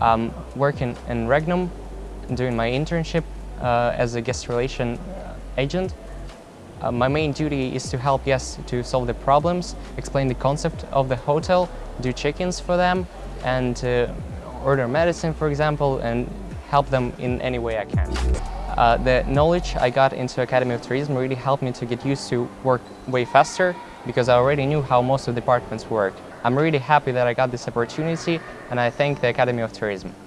I'm working in Regnum, doing my internship uh, as a guest relation uh, agent. Uh, my main duty is to help guests to solve the problems, explain the concept of the hotel, do check-ins for them, and uh, order medicine, for example, and help them in any way I can. Uh, the knowledge I got into Academy of Tourism really helped me to get used to work way faster because I already knew how most of the departments work. I'm really happy that I got this opportunity and I thank the Academy of Tourism.